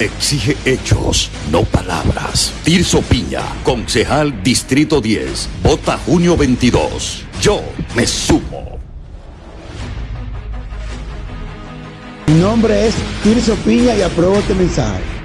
Exige hechos, no palabras. Tirso Piña, concejal Distrito 10. Vota junio 22. Yo me sumo. Mi nombre es Tirso Piña y apruebo este mensaje.